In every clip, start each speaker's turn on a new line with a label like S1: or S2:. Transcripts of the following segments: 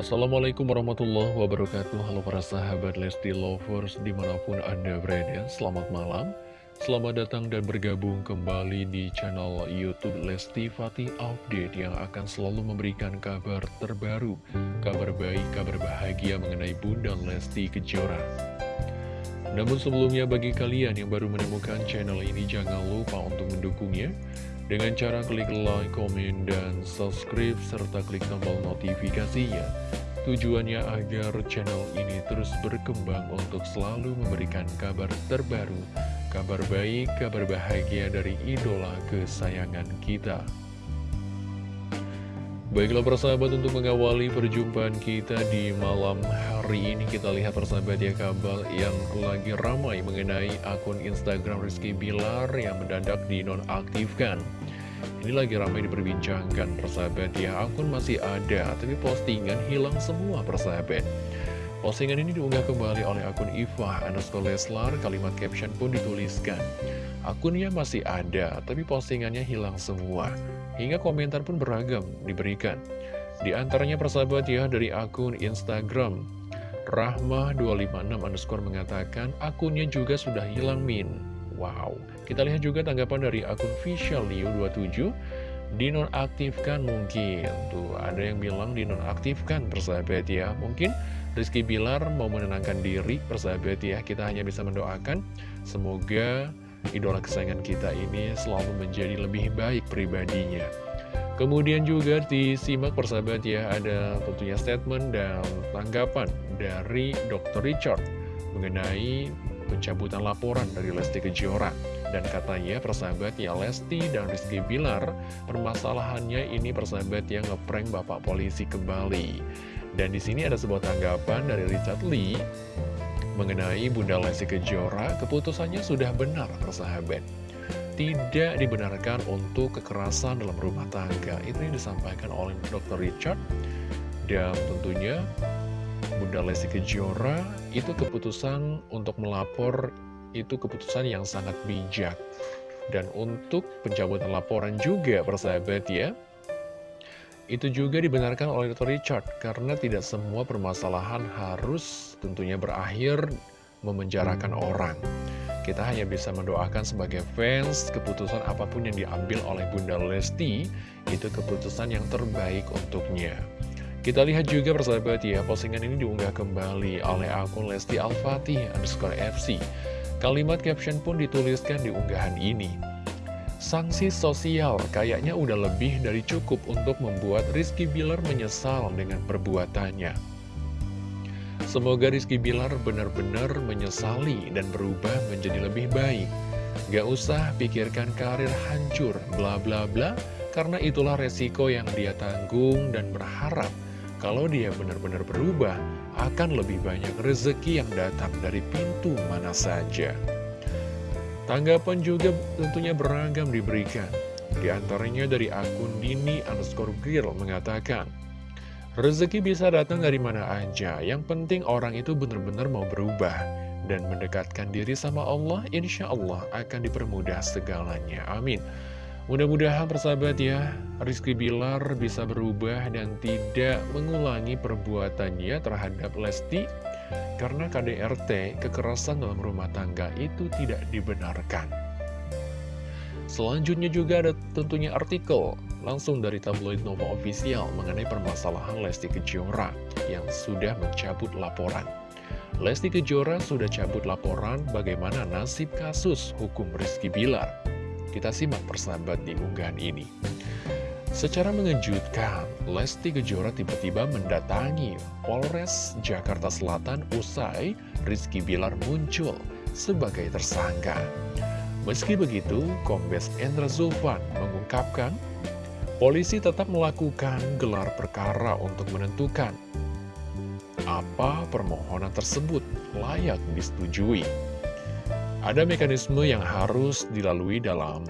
S1: Assalamualaikum warahmatullahi wabarakatuh. Halo para sahabat Lesti Lovers di mana pun anda berada Selamat malam. Selamat datang dan bergabung kembali di channel Youtube Lesti Fatih Update Yang akan selalu memberikan kabar terbaru Kabar baik, kabar bahagia mengenai Bunda Lesti Kejora. Namun sebelumnya bagi kalian yang baru menemukan channel ini Jangan lupa untuk mendukungnya dengan cara klik like, komen, dan subscribe, serta klik tombol notifikasinya. Tujuannya agar channel ini terus berkembang untuk selalu memberikan kabar terbaru, kabar baik, kabar bahagia dari idola kesayangan kita. Baiklah persahabat untuk mengawali perjumpaan kita di malam hari ini kita lihat persahabat ya kabar yang lagi ramai mengenai akun Instagram Rizky Bilar yang mendadak dinonaktifkan. Ini lagi ramai diperbincangkan persahabat ya akun masih ada tapi postingan hilang semua persahabat. Postingan ini diunggah kembali oleh akun Ifah underscore Leslar, kalimat caption pun dituliskan. Akunnya masih ada, tapi postingannya hilang semua. Hingga komentar pun beragam diberikan. Di antaranya persahabat ya dari akun Instagram Rahmah256 underscore mengatakan akunnya juga sudah hilang min. Wow, kita lihat juga tanggapan dari akun Liu27 dinonaktifkan mungkin. Tuh, ada yang bilang dinonaktifkan persahabat ya. Mungkin Rizky Bilar mau menenangkan diri persahabat ya. Kita hanya bisa mendoakan semoga idola kesayangan kita ini selalu menjadi lebih baik pribadinya. Kemudian juga disimak persahabat ya, ada tentunya statement dan tanggapan dari Dr. Richard mengenai pencabutan laporan dari Lesti Kejora. Dan katanya persahabat ya Lesti dan Rizky Bilar permasalahannya ini persahabat yang ngeprank bapak polisi kembali. Dan di sini ada sebuah tanggapan dari Richard Lee mengenai Bunda Lesti Kejora, keputusannya sudah benar, persahabat. Tidak dibenarkan untuk kekerasan dalam rumah tangga. Itu yang disampaikan oleh Dr. Richard. Dan tentunya Bunda Lesti Kejora, itu keputusan untuk melapor, itu keputusan yang sangat bijak. Dan untuk pencabutan laporan juga, persahabat ya, itu juga dibenarkan oleh Dr. Richard, karena tidak semua permasalahan harus tentunya berakhir memenjarakan orang. Kita hanya bisa mendoakan sebagai fans, keputusan apa pun yang diambil oleh Bunda Lesti, itu keputusan yang terbaik untuknya. Kita lihat juga persahabat ya, postingan ini diunggah kembali oleh akun Lesti Al-Fatih underscore FC. Kalimat caption pun dituliskan di unggahan ini. Sanksi sosial kayaknya udah lebih dari cukup untuk membuat Rizky Bilar menyesal dengan perbuatannya. Semoga Rizky Bilar benar-benar menyesali dan berubah menjadi lebih baik. Gak usah pikirkan karir hancur, bla bla bla, karena itulah resiko yang dia tanggung dan berharap kalau dia benar-benar berubah, akan lebih banyak rezeki yang datang dari pintu mana saja. Tanggapan juga tentunya beragam diberikan. Di antaranya dari akun Dini underscore Girl mengatakan, Rezeki bisa datang dari mana aja, yang penting orang itu benar-benar mau berubah dan mendekatkan diri sama Allah, insya Allah akan dipermudah segalanya. Amin. Mudah-mudahan persahabat ya, Rizky Bilar bisa berubah dan tidak mengulangi perbuatannya terhadap Lesti karena KDRT, kekerasan dalam rumah tangga itu tidak dibenarkan. Selanjutnya juga ada tentunya artikel langsung dari tabloid Nova Official mengenai permasalahan Lesti Kejora yang sudah mencabut laporan. Lesti Kejora sudah cabut laporan bagaimana nasib kasus hukum Rizky Bilar. Kita simak persahabat di unggahan ini. Secara mengejutkan, Lesti Kejora tiba-tiba mendatangi Polres Jakarta Selatan usai Rizky Bilar muncul sebagai tersangka. Meski begitu, Kombes Endra Zulfan mengungkapkan, polisi tetap melakukan gelar perkara untuk menentukan apa permohonan tersebut layak disetujui. Ada mekanisme yang harus dilalui dalam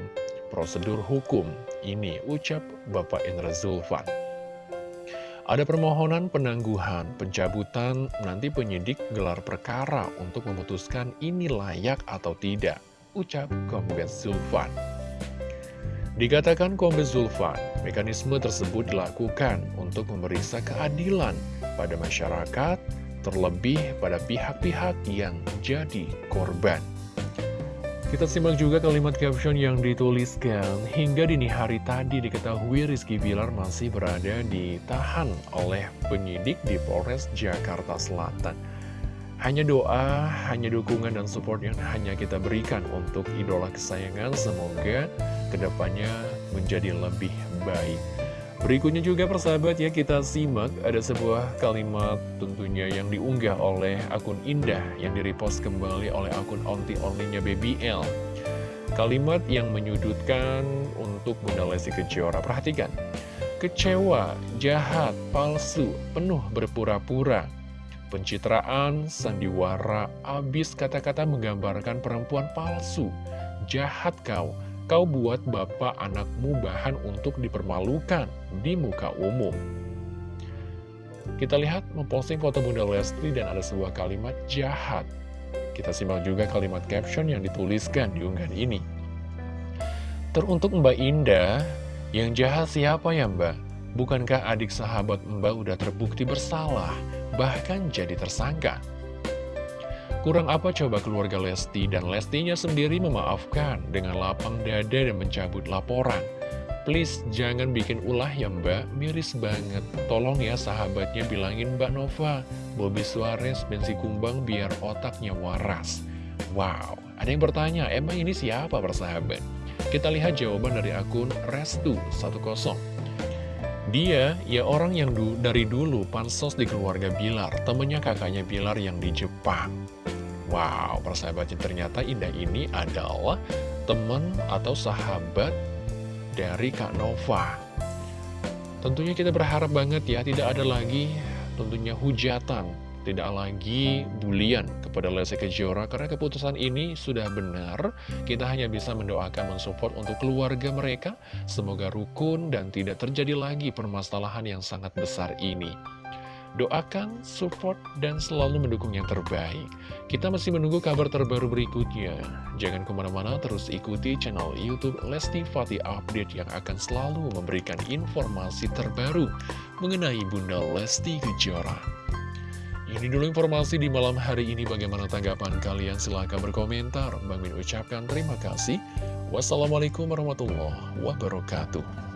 S1: prosedur hukum ini, ucap Bapak Indra Zulfan. Ada permohonan penangguhan, pencabutan, nanti penyidik gelar perkara untuk memutuskan ini layak atau tidak, ucap Kombes Zulfan. Dikatakan Kombes Zulfan, mekanisme tersebut dilakukan untuk memeriksa keadilan pada masyarakat, terlebih pada pihak-pihak yang jadi korban. Kita simak juga kalimat caption yang dituliskan, hingga dini hari tadi diketahui Rizky Bilar masih berada ditahan oleh penyidik di Polres Jakarta Selatan. Hanya doa, hanya dukungan dan support yang hanya kita berikan untuk idola kesayangan, semoga ke depannya menjadi lebih baik. Berikutnya juga persahabat ya kita simak ada sebuah kalimat tentunya yang diunggah oleh akun Indah yang direpost kembali oleh akun onti onlinya BBL. Kalimat yang menyudutkan untuk Bunda Lesti Kejora. Perhatikan. Kecewa, jahat, palsu, penuh berpura-pura. Pencitraan, sandiwara, abis kata-kata menggambarkan perempuan palsu. Jahat kau Kau buat bapak anakmu bahan untuk dipermalukan di muka umum. Kita lihat memposting foto Bunda Lesti dan ada sebuah kalimat jahat. Kita simak juga kalimat caption yang dituliskan di unggahan ini. Teruntuk Mbak Indah, yang jahat siapa ya Mbak? Bukankah adik sahabat Mbak udah terbukti bersalah, bahkan jadi tersangka? Kurang apa coba keluarga Lesti dan Lestinya sendiri memaafkan dengan lapang dada dan mencabut laporan. Please jangan bikin ulah ya mbak, miris banget. Tolong ya sahabatnya bilangin mbak Nova, Bobby Suarez, Bensi Kumbang biar otaknya waras. Wow, ada yang bertanya, emang ini siapa persahabat? Kita lihat jawaban dari akun Restu10. Dia, ya orang yang du dari dulu pansos di keluarga Bilar, temennya kakaknya Bilar yang di Jepang. Wow, persahabatnya ternyata Indah ini adalah teman atau sahabat dari Kak Nova. Tentunya kita berharap banget ya, tidak ada lagi tentunya hujatan, tidak lagi bulian kepada Lesti Kejora, karena keputusan ini sudah benar. Kita hanya bisa mendoakan, mensupport untuk keluarga mereka, semoga rukun dan tidak terjadi lagi permasalahan yang sangat besar ini. Doakan, support, dan selalu mendukung yang terbaik. Kita masih menunggu kabar terbaru berikutnya. Jangan ke mana-mana, terus ikuti channel Youtube Lesti Fatih Update yang akan selalu memberikan informasi terbaru mengenai Bunda Lesti Kejora. Ini dulu informasi di malam hari ini. Bagaimana tanggapan kalian? Silahkan berkomentar. Bang Min ucapkan terima kasih. Wassalamualaikum warahmatullahi wabarakatuh.